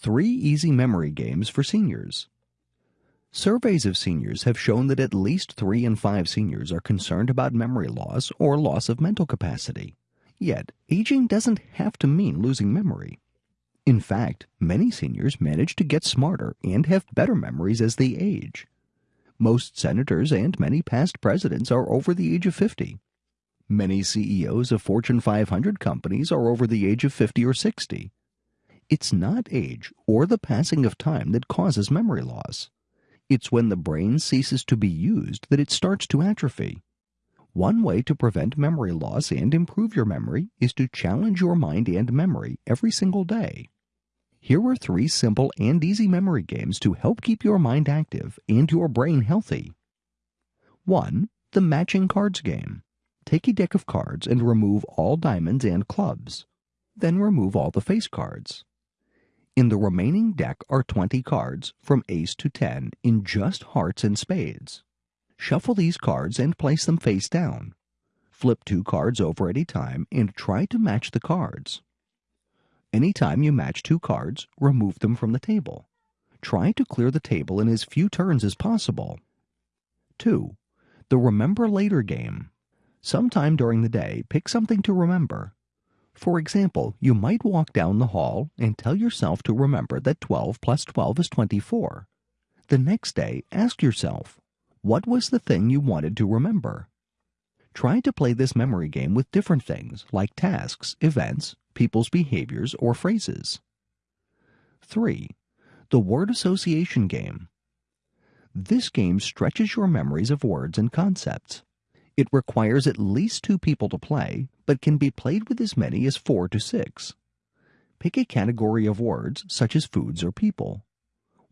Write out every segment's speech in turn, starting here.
Three easy memory games for seniors. Surveys of seniors have shown that at least three in five seniors are concerned about memory loss or loss of mental capacity. Yet, aging doesn't have to mean losing memory. In fact, many seniors manage to get smarter and have better memories as they age. Most senators and many past presidents are over the age of 50. Many CEOs of Fortune 500 companies are over the age of 50 or 60. It's not age or the passing of time that causes memory loss. It's when the brain ceases to be used that it starts to atrophy. One way to prevent memory loss and improve your memory is to challenge your mind and memory every single day. Here are three simple and easy memory games to help keep your mind active and your brain healthy. 1. The Matching Cards Game. Take a deck of cards and remove all diamonds and clubs. Then remove all the face cards. In the remaining deck are 20 cards, from ace to 10, in just hearts and spades. Shuffle these cards and place them face down. Flip two cards over at a time and try to match the cards. Anytime you match two cards, remove them from the table. Try to clear the table in as few turns as possible. 2. The Remember Later game. Sometime during the day, pick something to remember. For example, you might walk down the hall and tell yourself to remember that 12 plus 12 is 24. The next day, ask yourself, what was the thing you wanted to remember? Try to play this memory game with different things like tasks, events, people's behaviors, or phrases. 3. The Word Association Game. This game stretches your memories of words and concepts. It requires at least two people to play, but can be played with as many as four to six. Pick a category of words, such as foods or people.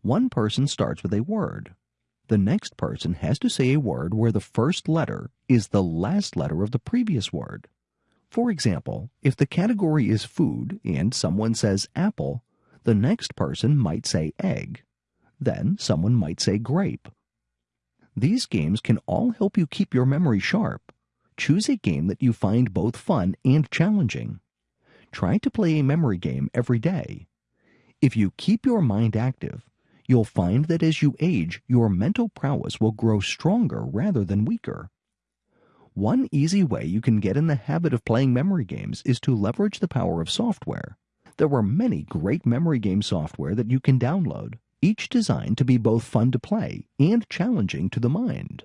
One person starts with a word. The next person has to say a word where the first letter is the last letter of the previous word. For example, if the category is food and someone says apple, the next person might say egg. Then someone might say grape. These games can all help you keep your memory sharp. Choose a game that you find both fun and challenging. Try to play a memory game every day. If you keep your mind active, you'll find that as you age, your mental prowess will grow stronger rather than weaker. One easy way you can get in the habit of playing memory games is to leverage the power of software. There are many great memory game software that you can download each designed to be both fun to play and challenging to the mind.